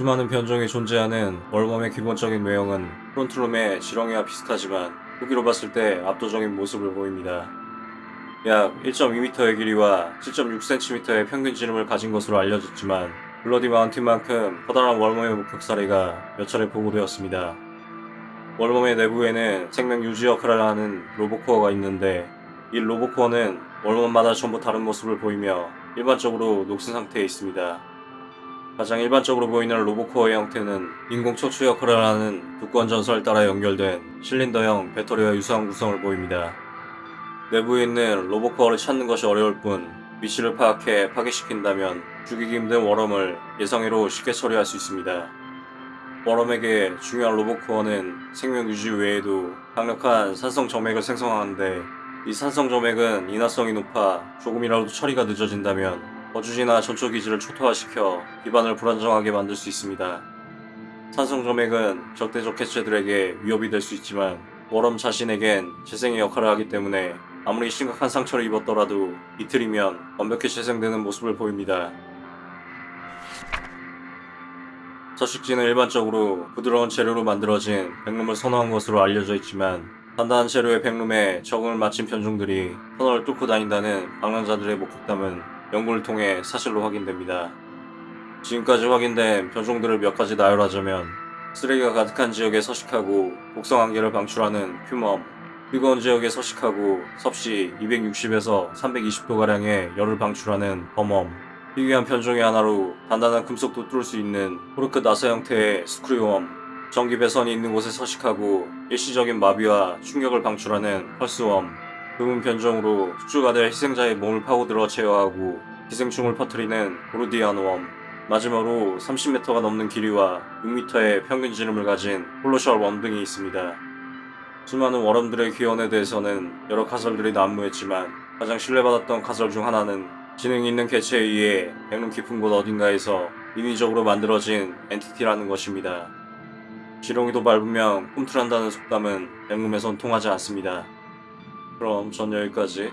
수많은 변종이 존재하는 월범의 기본적인 외형은 프론트룸의 지렁이와 비슷하지만 후기로 봤을 때 압도적인 모습을 보입니다. 약 1.2m의 길이와 7.6cm의 평균 지름을 가진 것으로 알려졌지만 블러디 마운틴만큼 커다란 월범의 목격 사례가 몇 차례 보고되었습니다. 월범의 내부에는 생명 유지 역할을 하는 로보코어가 있는데 이 로보코어는 월범마다 전부 다른 모습을 보이며 일반적으로 녹슨 상태에 있습니다. 가장 일반적으로 보이는 로보코어의 형태는 인공 척추 역할을 하는 두꺼운 전선을 따라 연결된 실린더형 배터리와 유사한 구성을 보입니다. 내부에 있는 로보코어를 찾는 것이 어려울 뿐 위치를 파악해 파괴시킨다면 죽이기 힘든 워럼을 예상외로 쉽게 처리할 수 있습니다. 워럼에게 중요한 로보코어는 생명 유지 외에도 강력한 산성 점액을 생성하는데 이 산성 점액은 인화성이 높아 조금이라도 처리가 늦어진다면 거주지나 전초 기지를 초토화시켜 기반을 불안정하게 만들 수 있습니다. 산성 점액은 적대적 해체들에게 위협이 될 수 있지만 워럼 자신에겐 재생의 역할을 하기 때문에 아무리 심각한 상처를 입었더라도 이틀이면 완벽히 재생되는 모습을 보입니다. 서식지는 일반적으로 부드러운 재료로 만들어진 백룸을 선호한 것으로 알려져 있지만 단단한 재료의 백룸에 적응을 마친 변종들이 터널을 뚫고 다닌다는 방랑자들의 목격담은 연구를 통해 사실로 확인됩니다. 지금까지 확인된 변종들을 몇 가지 나열하자면 쓰레기가 가득한 지역에 서식하고 한계를 방출하는 휴멈 뜨거운 지역에 서식하고 섭씨 260에서 320도가량의 열을 방출하는 범엄 희귀한 편종의 하나로 단단한 금속도 뚫을 수 있는 코르크 나사 형태의 스크류웜 전기 배선이 있는 곳에 서식하고 일시적인 마비와 충격을 방출하는 펄스웜 드문 변종으로 숙주가 될 희생자의 몸을 파고들어 제어하고 기생충을 퍼뜨리는 보르디안웜 마지막으로 30m가 넘는 길이와 6m의 평균 지름을 가진 홀로셜 웜 등이 있습니다. 수많은 워럼들의 귀원에 대해서는 여러 가설들이 난무했지만 가장 신뢰받았던 가설 중 하나는 지능이 있는 개체에 의해 백룸 깊은 곳 어딘가에서 인위적으로 만들어진 엔티티라는 것입니다. 지렁이도 밟으면 꿈틀한다는 속담은 백룸에선 통하지 않습니다. 그럼 전 여기까지